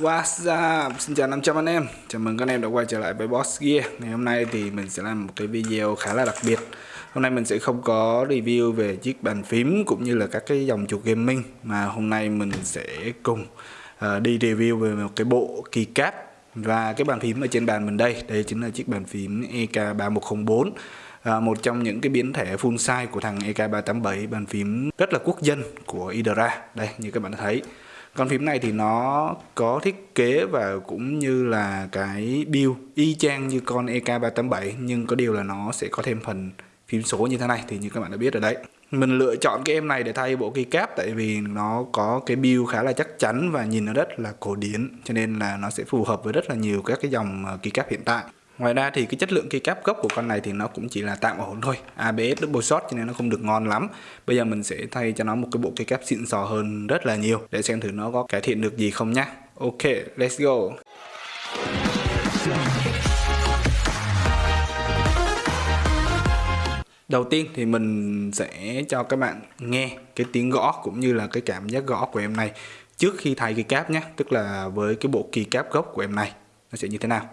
What's up? Xin chào 500 anh em. Chào mừng các anh em đã quay trở lại với Boss Gear. Ngày hôm nay thì mình sẽ làm một cái video khá là đặc biệt. Hôm nay mình sẽ không có review về chiếc bàn phím cũng như là các cái dòng chuột gaming Mà hôm nay mình sẽ cùng uh, đi review về một cái bộ keycap Và cái bàn phím ở trên bàn mình đây. Đây chính là chiếc bàn phím EK3104 À, ờ, một trong những cái biến thể full size của thằng EK387 bàn phím rất là quốc dân của Idra đây như các bạn đã thấy con phím này thì nó có thiết kế và cũng như là cái build y chang như con EK387 nhưng có điều là nó sẽ có thêm phần phím số như thế này, thì như các bạn đã biết rồi đấy. Mình lựa chọn cái em này để thay bộ keycap, tại vì nó có cái build khá là chắc chắn và nhìn nó rất là cổ điển, cho nên là nó sẽ phù hợp với rất là nhiều các cái dòng ờ, keycap hiện tại. Ngoài ra thì cái chất lượng keycap gốc của con này thì nó cũng chỉ là tạm ổn thôi. ABS double shot cho nên nó không được ngon lắm. Bây giờ mình sẽ thay cho nó một cái bộ keycap xịn sò hơn rất là nhiều Để xem thử nó có cải thiện được gì không nhá. Ok, let's go. Đầu tiên thì mình sẽ cho các bạn nghe cái tiếng gõ cũng như là cái cảm giác gõ của em này trước khi thay keycap nhé Tức là với cái bộ keycap gốc của em này. Nó sẽ như thế nào?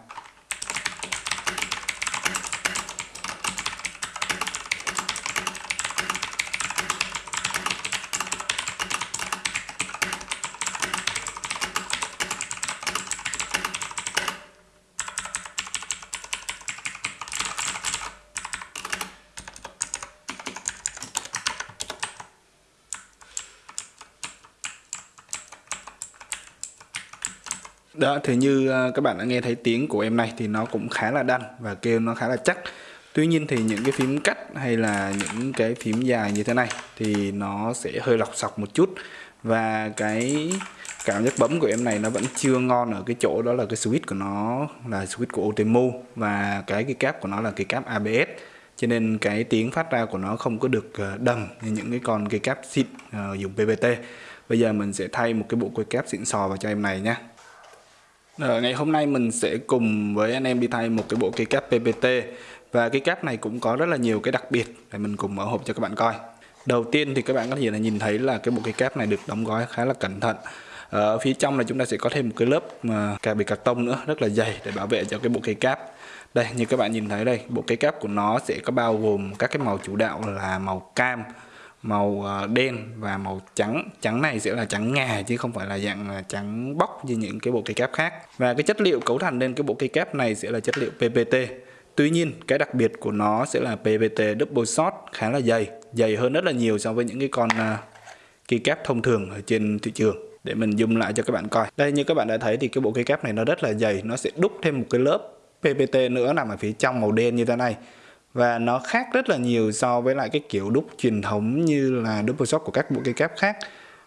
Đó, thì như à, các bạn đã nghe thấy tiếng của em này thì nó cũng khá là đanh và kêu nó khá là chắc. Tuy nhiên thì những cái phím cắt hay là những cái phím dài như thế này thì nó sẽ hơi lọc sọc một chút. Và cái cảm giác bấm của em này nó vẫn chưa ngon ở cái chỗ đó là cái switch của nó là switch của Otemu và cái cái cáp của nó là cái cáp ABS cho nên cái tiếng phát ra của nó không có được ờ, đầm như những cái con cái cáp xịn uh, dùng PVT bây giờ mình sẽ thay một cái bộ quay cáp xịn sò vào cho em này nhé rồi, ngày hôm nay mình sẽ cùng với anh em đi thay một cái bộ cây cáp PPT và cái cáp này cũng có rất là nhiều cái đặc biệt để mình cùng mở hộp cho các bạn coi. Đầu tiên thì các bạn có thể là nhìn thấy là cái bộ cây cáp này được đóng gói khá là cẩn thận. Ờ, ở phía trong là chúng ta sẽ có thêm một cái lớp mà cà bì cạc tông nữa rất là dày để bảo vệ cho cái bộ cây cáp. Đây như các bạn nhìn thấy đây, bộ cây cáp của nó sẽ có bao gồm các cái màu chủ đạo là màu cam, màu ờ, đen và màu trắng. Trắng này sẽ là trắng ngà chứ không phải là dạng ờ, trắng bóc như những cái bộ cây cáp khác. Và cái chất liệu cấu thành lên cái bộ cây cáp này sẽ là chất liệu PPT Tuy nhiên cái đặc biệt của nó sẽ là PPT double shot khá là dày dày hơn rất là nhiều so với những cái con ờ, cây cáp thông thường ở trên thị trường. Để mình zoom lại cho các bạn coi. Đây như các bạn đã thấy thì cái bộ cây cáp này nó rất là dày. Nó sẽ đúc thêm một cái lớp PPT nữa nằm ở phía trong màu đen như thế này và nó khác rất là nhiều so với lại cái kiểu đúc truyền thống như là double shot của các bộ cây cáp khác.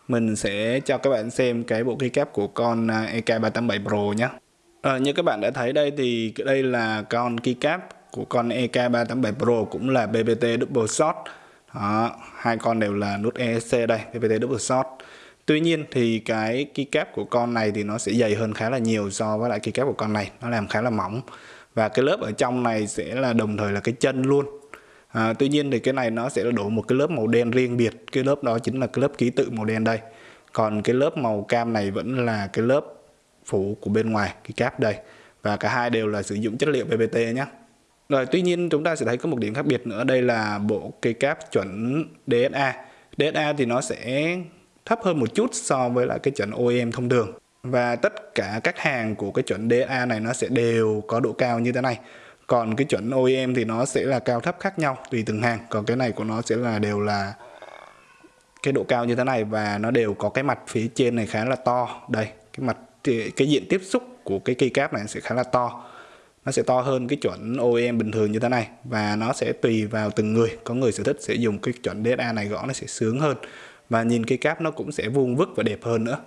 Mình sẽ cho các bạn xem cái bộ cây cáp của con à, EK387 Pro nhé. À, như các bạn đã thấy đây thì đây là con keycap của con EK387 Pro cũng là BBT double shot. Đó, hai con đều là nút ESC đây BBT double shot. Tuy nhiên thì cái keycap của con này thì nó sẽ dày hơn khá là nhiều so với lại keycap của con này nó làm khá là mỏng và cái lớp ở trong này sẽ là đồng thời là cái chân luôn. À, tuy nhiên thì cái này nó sẽ đổ một cái lớp màu đen riêng biệt. Cái lớp đó chính là cái lớp ký tự màu đen đây. Còn cái lớp màu cam này vẫn là cái lớp phủ của bên ngoài cái cáp đây. Và cả hai đều là sử dụng chất liệu PPT nhé rồi tuy nhiên chúng ta sẽ thấy có một điểm khác biệt nữa. Đây là bộ cây cáp chuẩn DSA DSA thì nó sẽ thấp hơn một chút so với lại cái chuẩn OEM thông thường và tất cả các hàng của cái chuẩn DA này nó sẽ đều có độ cao như thế này. Còn cái chuẩn OEM thì nó sẽ là cao thấp khác nhau, tùy từng hàng. Còn cái này của nó sẽ là đều là cái độ cao như thế này và nó đều có cái mặt phía trên này khá là to. Đây, cái mặt, cái diện tiếp xúc của cái cây cáp này sẽ khá là to. Nó sẽ to hơn cái chuẩn OEM bình thường như thế này và nó sẽ tùy vào từng người. Có người sở thích sẽ dùng cái chuẩn DSA này gõ nó sẽ sướng hơn và nhìn cây cáp nó cũng sẽ vuông vức và đẹp hơn nữa.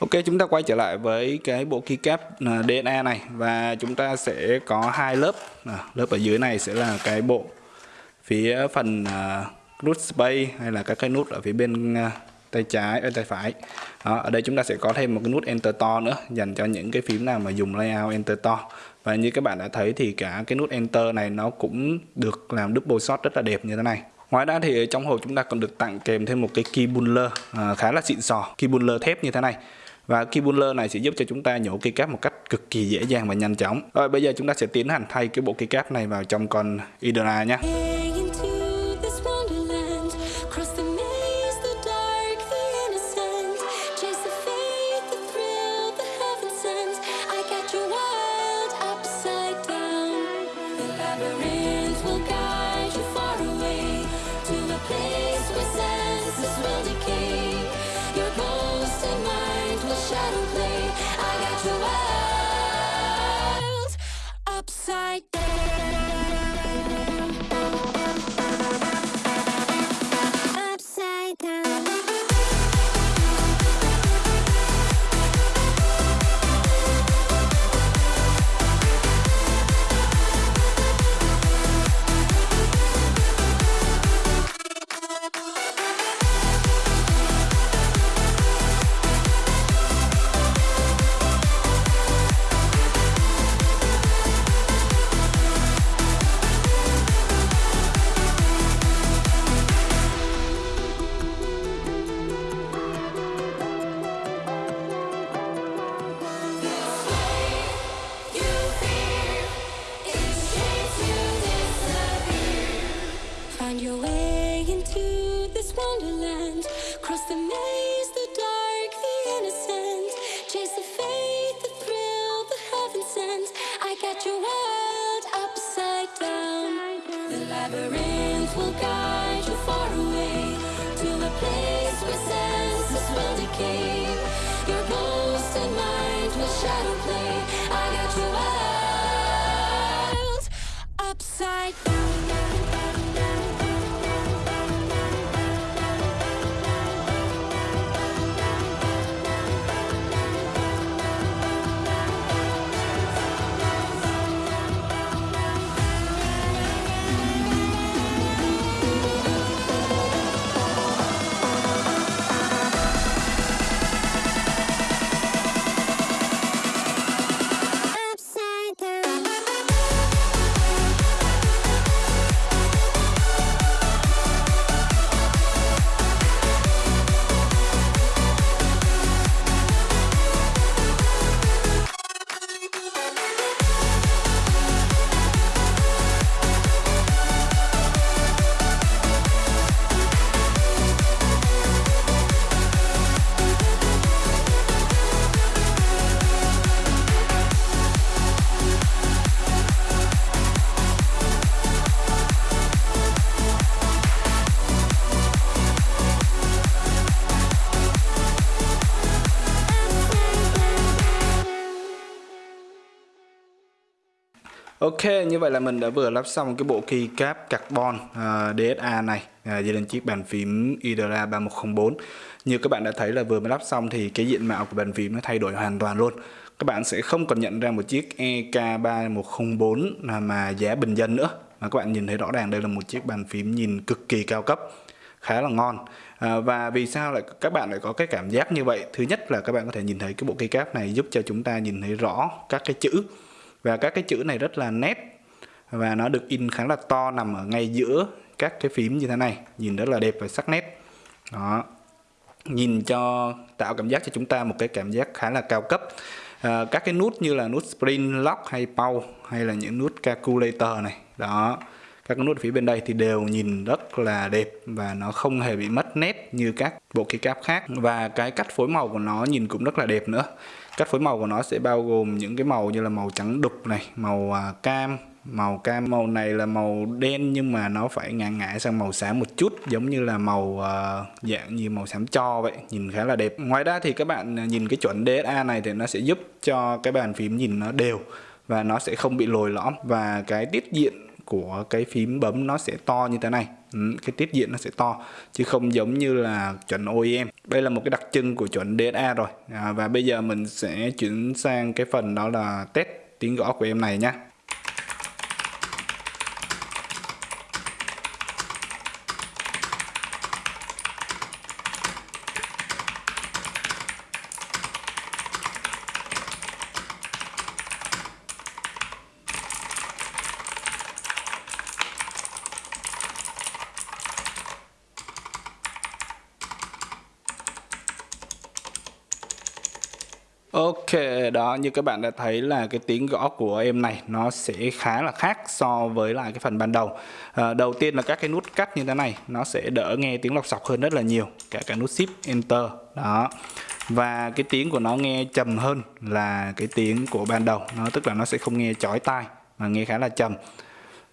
Ok chúng ta quay trở lại với cái bộ keycap à, DNA này. Và chúng ta sẽ có hai lớp. À, lớp ở dưới này sẽ là cái bộ phía phần à, nút space hay là các cái nút ở phía bên à, tay trái ở tay phải. Đó, ở đây chúng ta sẽ có thêm một cái nút enter to nữa dành cho những cái phím nào mà dùng layout enter to. Và như các bạn đã thấy thì cả cái nút enter này nó cũng được làm double shot rất là đẹp như thế này. Ngoài ra thì trong hộp chúng ta còn được tặng kèm thêm một cái key buller à, khá là xịn sò, key buller thép như thế này và keyboarder này sẽ giúp cho chúng ta nhổ cây cáp một cách cực kỳ dễ dàng và nhanh chóng. Rồi, bây giờ chúng ta sẽ tiến hành thay cái bộ cây cáp này vào trong con Idra nhé. Ok, như vậy là mình đã vừa lắp xong cái bộ keycap carbon à, uh, DSA này uh, lên chiếc bàn phím Idra 3104 Như các bạn đã thấy là vừa mới lắp xong thì cái diện mạo của bàn phím nó thay đổi hoàn toàn luôn. Các bạn sẽ không còn nhận ra một chiếc EK3104 mà giá bình dân nữa. Mà các bạn nhìn thấy rõ ràng đây là một chiếc bàn phím nhìn cực kỳ cao cấp khá là ngon. À, và vì sao lại các bạn lại có cái cảm giác như vậy? Thứ nhất là các bạn có thể nhìn thấy cái bộ keycap này giúp cho chúng ta nhìn thấy rõ các cái chữ và các cái chữ này rất là nét. Và nó được in khá là to nằm ở ngay giữa các cái phím như thế này. Nhìn rất là đẹp và sắc nét. Đó. Nhìn cho tạo cảm giác cho chúng ta một cái cảm giác khá là cao cấp. À, các cái nút như là nút sprint lock hay pau hay là những nút calculator này. Đó các nút phía bên đây thì đều nhìn rất là đẹp và nó không hề bị mất nét như các bộ keycap khác. Và cái cách phối màu của nó nhìn cũng rất là đẹp nữa. Cách phối màu của nó sẽ bao gồm những cái màu như là màu trắng đục này màu à, cam. Màu cam màu này là màu đen nhưng mà nó phải ngã ngã sang màu xám một chút giống như là màu uh, dạng như màu xám cho vậy nhìn khá là đẹp. Ngoài ra thì các bạn à, nhìn cái chuẩn DSA này thì nó sẽ giúp cho cái bàn phím nhìn nó đều và nó sẽ không bị lồi lõm. Và cái tiết diện của cái phím bấm nó sẽ to như thế này. Ừ, cái tiết diện nó sẽ to chứ không giống như là chuẩn OEM đây là một cái đặc trưng của chuẩn DSA rồi. À, và bây giờ mình sẽ chuyển sang cái phần đó là test tiếng gõ của em này nhé Ok, đó như các bạn đã thấy là cái tiếng gõ của em này nó sẽ khá là khác so với lại cái phần ban đầu. À, đầu tiên là các cái nút cắt như thế này nó sẽ đỡ nghe tiếng lọc sọc hơn rất là nhiều, cả cái nút shift enter đó. Và cái tiếng của nó nghe trầm hơn là cái tiếng của ban đầu, nó tức là nó sẽ không nghe chói tai mà nghe khá là trầm.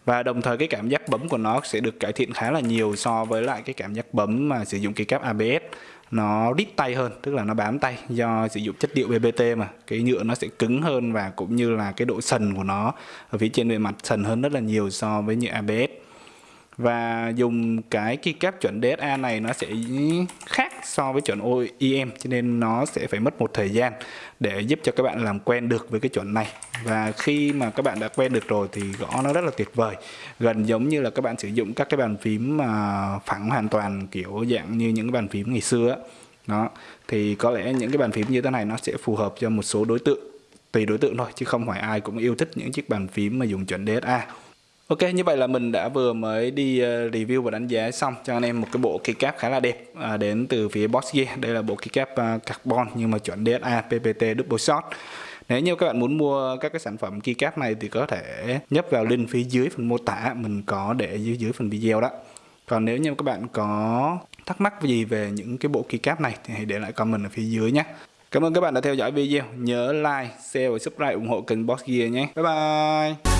Và đồng thời cái cảm giác bấm của nó sẽ được cải thiện khá là nhiều so với lại cái cảm giác bấm mà sử dụng cái cáp ABS nó đít tay hơn, tức là nó bám tay do sử dụng chất liệu BBT mà. Cái nhựa nó sẽ cứng hơn và cũng như là cái độ sần của nó ở phía trên bề mặt sần hơn rất là nhiều so với nhựa ABS và dùng cái keycap chuẩn DSA này nó sẽ khác so với chuẩn OEM cho nên nó sẽ phải mất một thời gian để giúp cho các bạn làm quen được với cái chuẩn này. Và khi mà các bạn đã quen được rồi thì gõ nó rất là tuyệt vời. Gần giống như là các bạn sử dụng các cái bàn phím mà phẳng hoàn toàn kiểu dạng như những cái bàn phím ngày xưa đó, thì có lẽ những cái bàn phím như thế này nó sẽ phù hợp cho một số đối tượng, tùy đối tượng thôi, chứ không phải ai cũng yêu thích những chiếc bàn phím mà dùng chuẩn DSA Ok, như vậy là mình đã vừa mới đi ờ, review và đánh giá xong cho anh em một cái bộ keycap khá là đẹp à, đến từ phía Boss Gear. Đây là bộ keycap ờ, carbon nhưng mà chuẩn DSA PPT double shot. Nếu như các bạn muốn mua các cái sản phẩm keycap này thì có thể nhấp vào link phía dưới phần mô tả mình có để dưới dưới phần video đó. Còn nếu như các bạn có thắc mắc gì về những cái bộ keycap này thì hãy để lại comment ở phía dưới nhé. Cảm ơn các bạn đã theo dõi video. Nhớ like, share và subscribe ủng hộ kênh Boss Gear nhé. Bye bye.